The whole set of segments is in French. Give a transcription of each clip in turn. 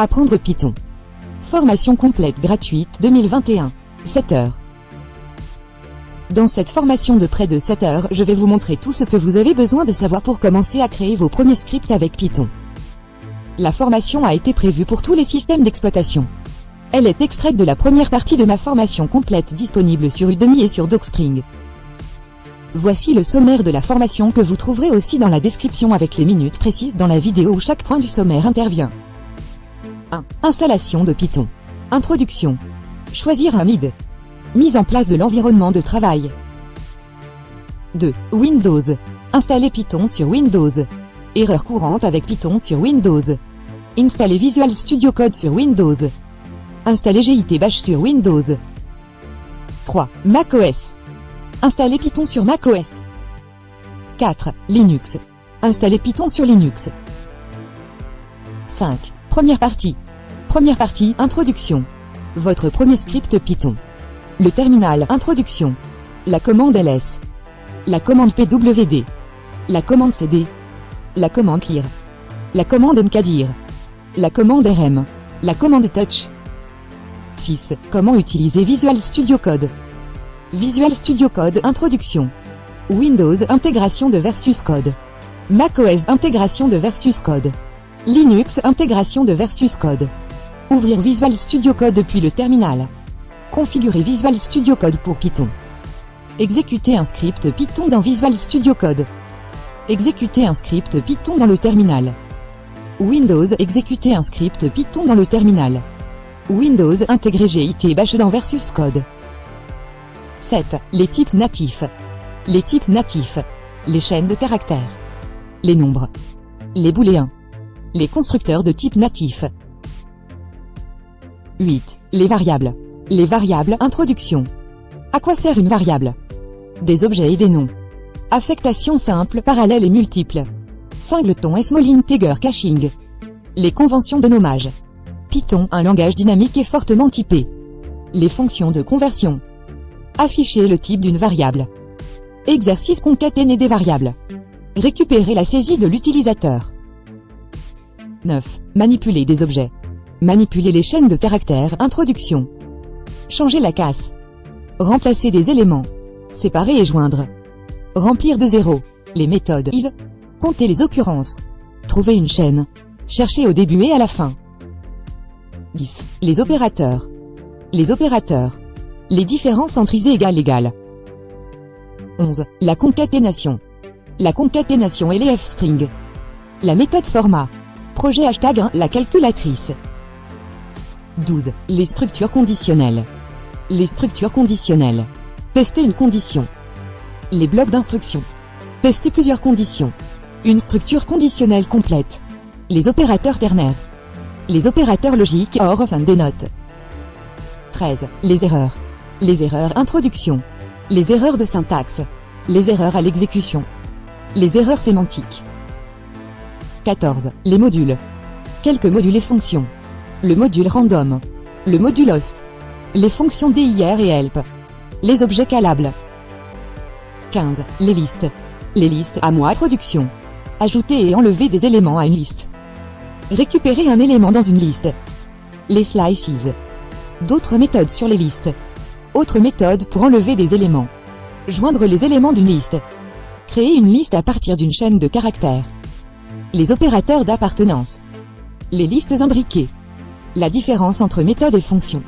Apprendre Python. Formation complète gratuite 2021. 7 heures. Dans cette formation de près de 7 heures, je vais vous montrer tout ce que vous avez besoin de savoir pour commencer à créer vos premiers scripts avec Python. La formation a été prévue pour tous les systèmes d'exploitation. Elle est extraite de la première partie de ma formation complète disponible sur Udemy et sur Docstring. Voici le sommaire de la formation que vous trouverez aussi dans la description avec les minutes précises dans la vidéo où chaque point du sommaire intervient. 1. Installation de Python. Introduction. Choisir un MID. Mise en place de l'environnement de travail. 2. Windows. Installer Python sur Windows. Erreur courante avec Python sur Windows. Installer Visual Studio Code sur Windows. Installer GIT Bash sur Windows. 3. macOS. Installer Python sur macOS. 4. Linux. Installer Python sur Linux. 5. Première partie. Première partie, introduction. Votre premier script Python. Le terminal, introduction. La commande ls. La commande pwd. La commande cd. La commande clear. La commande mkdir. La commande rm. La commande touch. 6. Comment utiliser Visual Studio Code? Visual Studio Code Introduction. Windows Intégration de Versus Code. macOS Intégration de Versus Code. Linux Intégration de Versus Code. Ouvrir Visual Studio Code depuis le terminal. Configurer Visual Studio Code pour Python. Exécuter un script Python dans Visual Studio Code. Exécuter un script Python dans le terminal. Windows Exécuter un script Python dans le terminal. Windows Intégrer GIT Bash dans Versus Code. 7. Les types natifs. Les types natifs. Les chaînes de caractères. Les nombres. Les booléens. Les constructeurs de type natif. 8. Les variables. Les variables introduction. À quoi sert une variable? Des objets et des noms. Affectation simple, parallèle et multiple. Singleton et small integer caching. Les conventions de nommage. Python, un langage dynamique et fortement typé. Les fonctions de conversion. Afficher le type d'une variable. Exercice concaténé des variables. Récupérer la saisie de l'utilisateur. 9. Manipuler des objets. Manipuler les chaînes de caractères. Introduction. Changer la casse. Remplacer des éléments. Séparer et joindre. Remplir de zéro. Les méthodes. Compter les occurrences. Trouver une chaîne. Chercher au début et à la fin. 10. Les opérateurs. Les opérateurs. Les différences entre is et égal égal. 11. La concaténation. La concaténation et les f-strings. La méthode format. Projet hashtag 1, la calculatrice. 12. Les structures conditionnelles. Les structures conditionnelles. Tester une condition. Les blocs d'instruction. Tester plusieurs conditions. Une structure conditionnelle complète. Les opérateurs ternaires. Les opérateurs logiques hors fin des notes. 13. Les erreurs. Les erreurs introduction. Les erreurs de syntaxe. Les erreurs à l'exécution. Les erreurs sémantiques. 14. Les modules. Quelques modules et fonctions. Le module random. Le module os. Les fonctions dir et help. Les objets calables. 15. Les listes. Les listes à moi introduction. Ajouter et enlever des éléments à une liste. Récupérer un élément dans une liste. Les slices. D'autres méthodes sur les listes. Autre méthode pour enlever des éléments. Joindre les éléments d'une liste. Créer une liste à partir d'une chaîne de caractères. Les opérateurs d'appartenance. Les listes imbriquées. La différence entre méthode et fonction.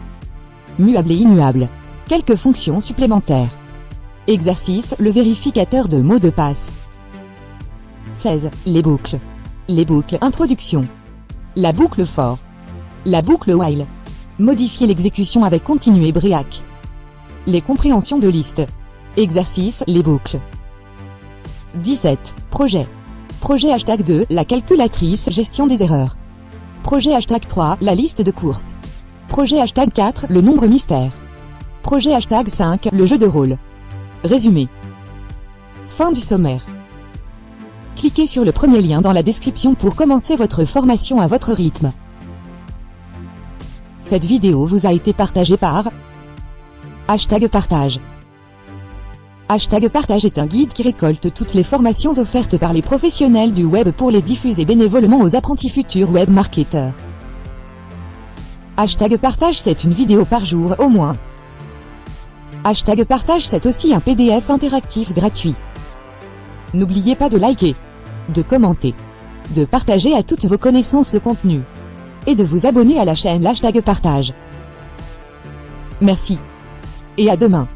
Muable et immuable. Quelques fonctions supplémentaires. Exercice, le vérificateur de mots de passe. 16. Les boucles. Les boucles, introduction. La boucle for. La boucle while. Modifier l'exécution avec continu et break. Les compréhensions de liste. Exercice, les boucles. 17. Projet. Projet hashtag 2, la calculatrice, gestion des erreurs. Projet hashtag 3, la liste de courses. Projet hashtag 4, le nombre mystère. Projet hashtag 5, le jeu de rôle. Résumé. Fin du sommaire. Cliquez sur le premier lien dans la description pour commencer votre formation à votre rythme. Cette vidéo vous a été partagée par Hashtag partage. Hashtag partage est un guide qui récolte toutes les formations offertes par les professionnels du web pour les diffuser bénévolement aux apprentis futurs web marketeurs. Hashtag partage c'est une vidéo par jour au moins. Hashtag partage c'est aussi un PDF interactif gratuit. N'oubliez pas de liker, de commenter, de partager à toutes vos connaissances ce contenu, et de vous abonner à la chaîne Hashtag partage. Merci. Et à demain.